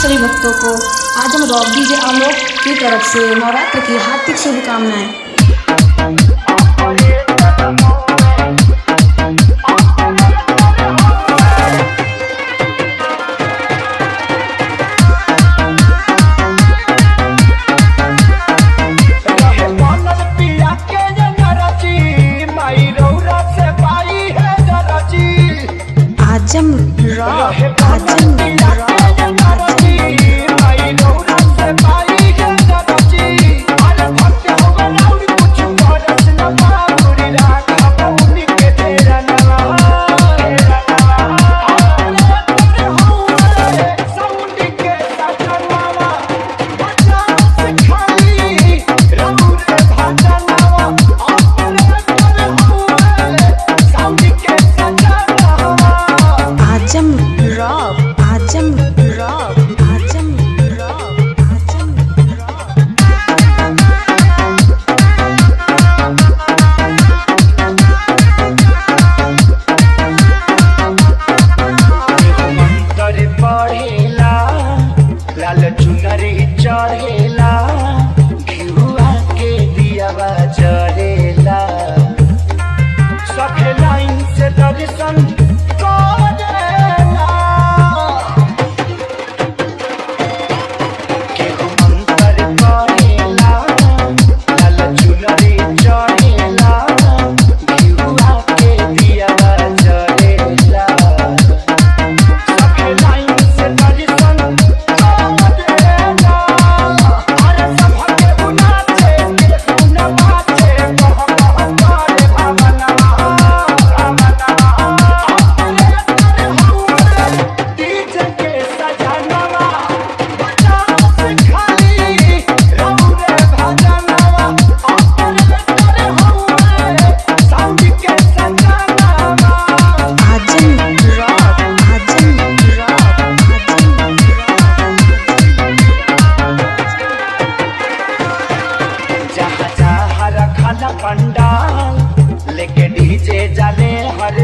सभी भक्तों को आज हम रॉक डीजे आलोक की तरफ़ से नवरात्र की हार्दिक शुभकामनाएँ। रॉक चुनरी चढ़ेला। वाला पंडाल। लेके डीजे जाने हर